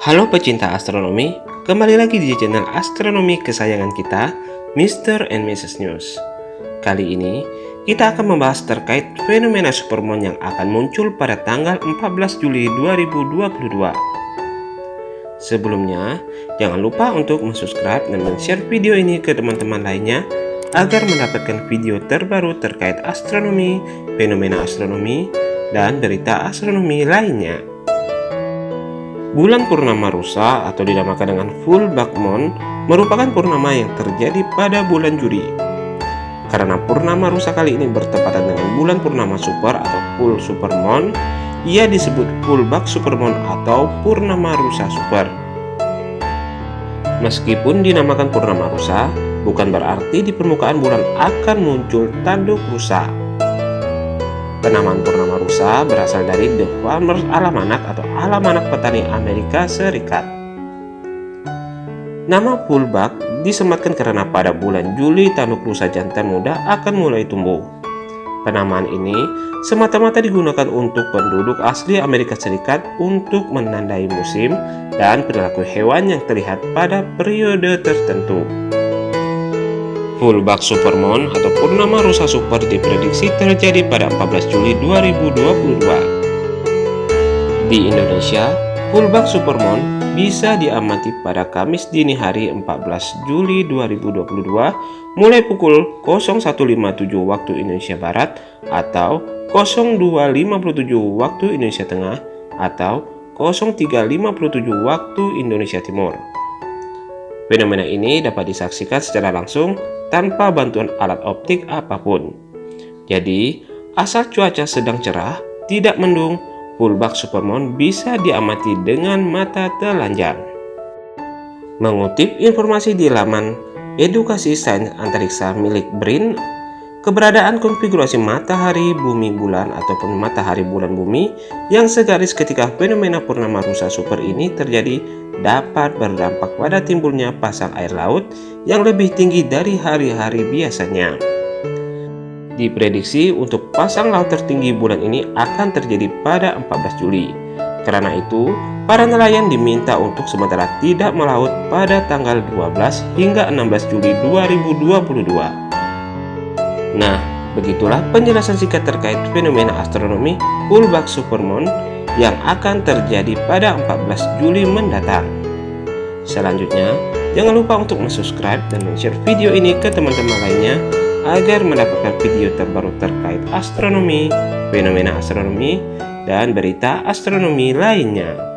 Halo pecinta astronomi, kembali lagi di channel astronomi kesayangan kita, Mr. and Mrs. News. Kali ini, kita akan membahas terkait fenomena supermoon yang akan muncul pada tanggal 14 Juli 2022. Sebelumnya, jangan lupa untuk subscribe dan share video ini ke teman-teman lainnya agar mendapatkan video terbaru terkait astronomi, fenomena astronomi, dan berita astronomi lainnya. Bulan purnama rusa atau dinamakan dengan full back moon merupakan purnama yang terjadi pada bulan Juli. Karena purnama rusa kali ini bertepatan dengan bulan purnama super atau full super moon, ia disebut full back super moon atau purnama rusa super. Meskipun dinamakan purnama rusa, bukan berarti di permukaan bulan akan muncul tanduk rusa. Penamaan purnama rusa berasal dari The Farmer's Almanac atau Almanac Petani Amerika Serikat. Nama fullback disematkan karena pada bulan Juli tanduk rusa jantan muda akan mulai tumbuh. Penamaan ini semata-mata digunakan untuk penduduk asli Amerika Serikat untuk menandai musim dan perilaku hewan yang terlihat pada periode tertentu. Fullback supermoon atau purnama rusa super diprediksi terjadi pada 14 Juli 2022. Di Indonesia, fullback supermoon bisa diamati pada Kamis dini hari 14 Juli 2022 mulai pukul 01.57 waktu Indonesia Barat atau 02.57 waktu Indonesia Tengah atau 03.57 waktu Indonesia Timur. Fenomena ini dapat disaksikan secara langsung tanpa bantuan alat optik apa pun. Jadi, asal cuaca sedang cerah, tidak mendung, fullback supermoon bisa diamati dengan mata telanjang. Mengutip informasi di laman edukasi sains antariksa milik BRIN, keberadaan konfigurasi matahari bumi bulan ataupun matahari bulan bumi yang segaris ketika fenomena purnama rusa super ini terjadi dapat berdampak pada timbulnya pasang air laut yang lebih tinggi dari hari-hari biasanya. Diprediksi untuk pasang laut tertinggi bulan ini akan terjadi pada 14 Juli. Karena itu, para nelayan diminta untuk sementara tidak melaut pada tanggal 12 hingga 16 Juli 2022. Nah, begitulah penjelasan singkat terkait fenomena astronomi fullback supermoon yang akan terjadi pada 14 Juli mendatang. Selanjutnya, jangan lupa untuk subscribe dan share video ini ke teman-teman lainnya agar mendapatkan video terbaru terkait astronomi, fenomena astronomi, dan berita astronomi lainnya.